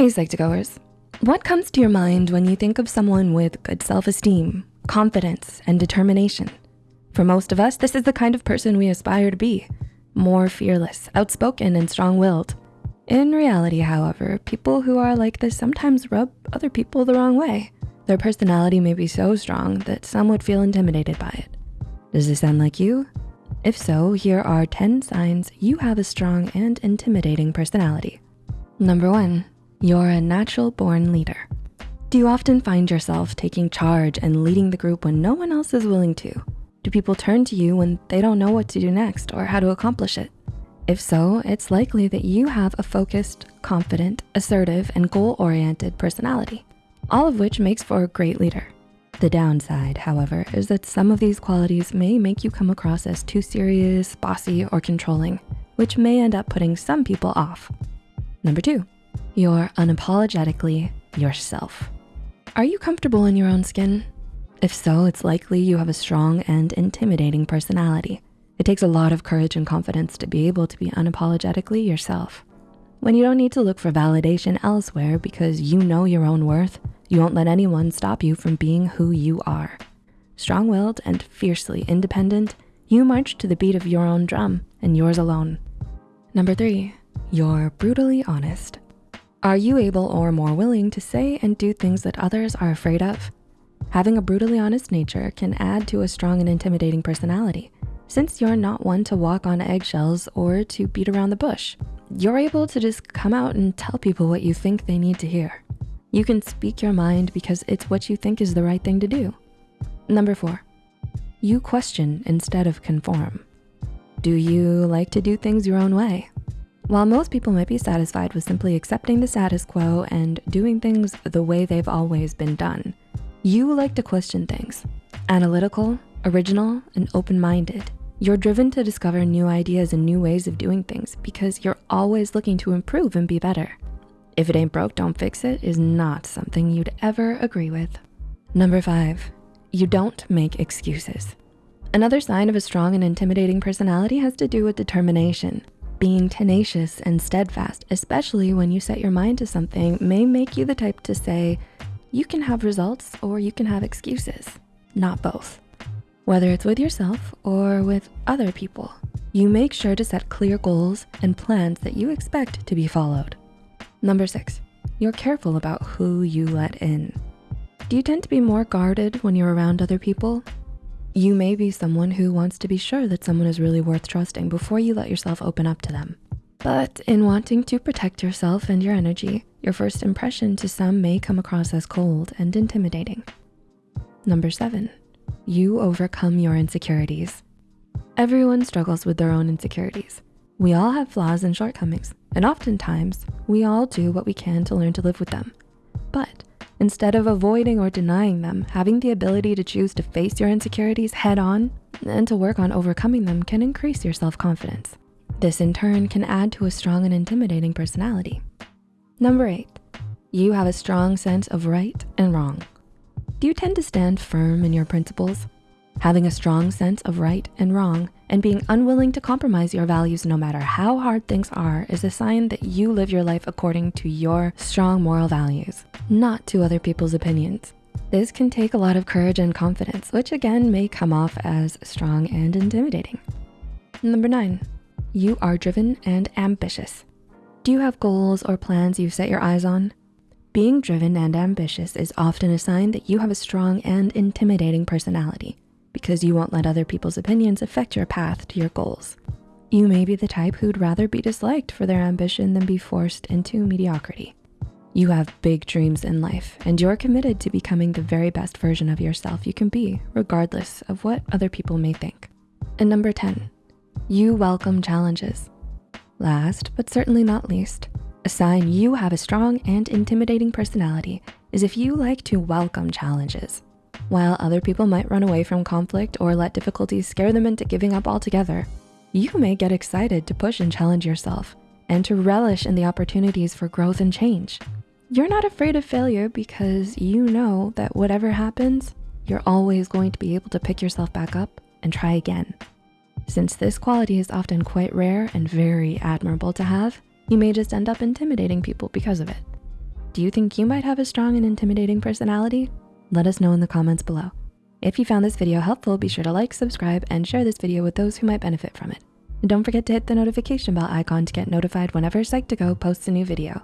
Hey Psych2Goers, what comes to your mind when you think of someone with good self-esteem, confidence, and determination? For most of us, this is the kind of person we aspire to be, more fearless, outspoken, and strong-willed. In reality, however, people who are like this sometimes rub other people the wrong way. Their personality may be so strong that some would feel intimidated by it. Does this sound like you? If so, here are 10 signs you have a strong and intimidating personality. Number one, you're a natural born leader. Do you often find yourself taking charge and leading the group when no one else is willing to? Do people turn to you when they don't know what to do next or how to accomplish it? If so, it's likely that you have a focused, confident, assertive, and goal-oriented personality, all of which makes for a great leader. The downside, however, is that some of these qualities may make you come across as too serious, bossy, or controlling, which may end up putting some people off. Number two, you're unapologetically yourself. Are you comfortable in your own skin? If so, it's likely you have a strong and intimidating personality. It takes a lot of courage and confidence to be able to be unapologetically yourself. When you don't need to look for validation elsewhere because you know your own worth, you won't let anyone stop you from being who you are. Strong-willed and fiercely independent, you march to the beat of your own drum and yours alone. Number three, you're brutally honest. Are you able or more willing to say and do things that others are afraid of? Having a brutally honest nature can add to a strong and intimidating personality. Since you're not one to walk on eggshells or to beat around the bush, you're able to just come out and tell people what you think they need to hear. You can speak your mind because it's what you think is the right thing to do. Number four, you question instead of conform. Do you like to do things your own way? While most people might be satisfied with simply accepting the status quo and doing things the way they've always been done, you like to question things. Analytical, original, and open-minded. You're driven to discover new ideas and new ways of doing things because you're always looking to improve and be better. If it ain't broke, don't fix it is not something you'd ever agree with. Number five, you don't make excuses. Another sign of a strong and intimidating personality has to do with determination. Being tenacious and steadfast, especially when you set your mind to something, may make you the type to say, you can have results or you can have excuses, not both. Whether it's with yourself or with other people, you make sure to set clear goals and plans that you expect to be followed. Number six, you're careful about who you let in. Do you tend to be more guarded when you're around other people? You may be someone who wants to be sure that someone is really worth trusting before you let yourself open up to them. But in wanting to protect yourself and your energy, your first impression to some may come across as cold and intimidating. Number seven, you overcome your insecurities. Everyone struggles with their own insecurities. We all have flaws and shortcomings, and oftentimes we all do what we can to learn to live with them. But Instead of avoiding or denying them, having the ability to choose to face your insecurities head on and to work on overcoming them can increase your self-confidence. This in turn can add to a strong and intimidating personality. Number eight, you have a strong sense of right and wrong. Do you tend to stand firm in your principles? Having a strong sense of right and wrong and being unwilling to compromise your values no matter how hard things are is a sign that you live your life according to your strong moral values, not to other people's opinions. This can take a lot of courage and confidence, which again may come off as strong and intimidating. Number nine, you are driven and ambitious. Do you have goals or plans you've set your eyes on? Being driven and ambitious is often a sign that you have a strong and intimidating personality because you won't let other people's opinions affect your path to your goals. You may be the type who'd rather be disliked for their ambition than be forced into mediocrity. You have big dreams in life and you're committed to becoming the very best version of yourself you can be, regardless of what other people may think. And number 10, you welcome challenges. Last, but certainly not least, a sign you have a strong and intimidating personality is if you like to welcome challenges. While other people might run away from conflict or let difficulties scare them into giving up altogether, you may get excited to push and challenge yourself and to relish in the opportunities for growth and change. You're not afraid of failure because you know that whatever happens, you're always going to be able to pick yourself back up and try again. Since this quality is often quite rare and very admirable to have, you may just end up intimidating people because of it. Do you think you might have a strong and intimidating personality? Let us know in the comments below. If you found this video helpful, be sure to like, subscribe, and share this video with those who might benefit from it. And don't forget to hit the notification bell icon to get notified whenever Psych2Go posts a new video.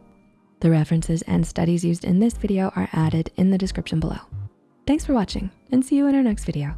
The references and studies used in this video are added in the description below. Thanks for watching and see you in our next video.